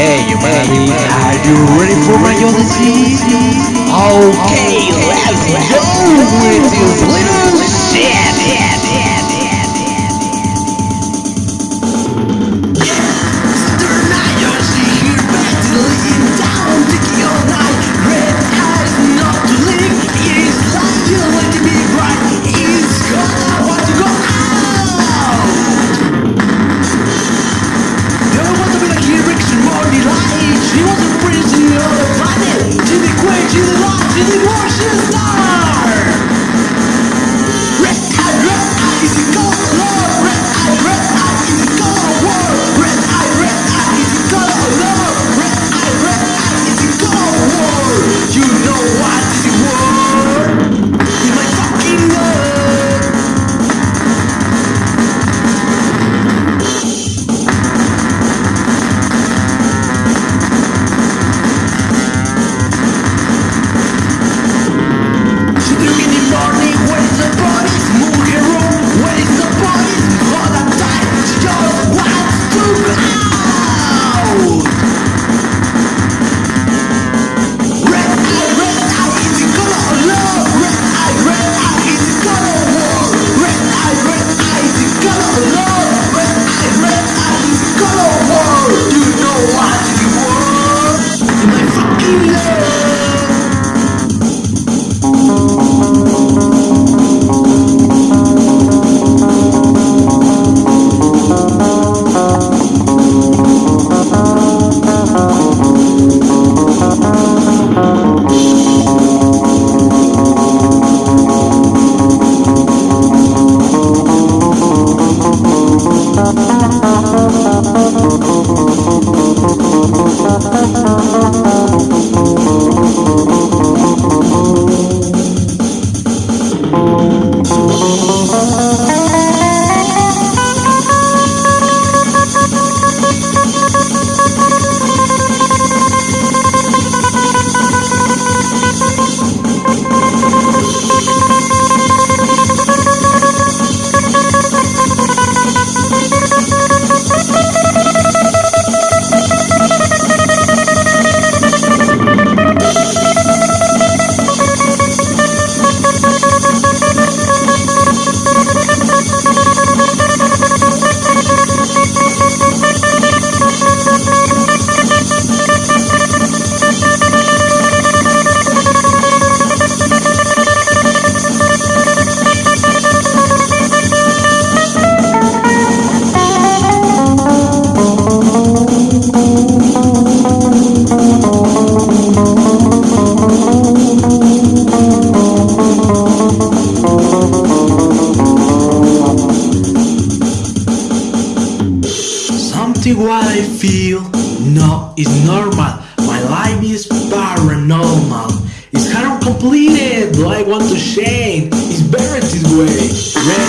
Hey, humanity, are you ready for your disease? Okay, let's go with this little shit! Great, you the lot, you the. exactly what I feel No, it's normal. My life is paranormal. It's hard completed, but I want to change It's better this way.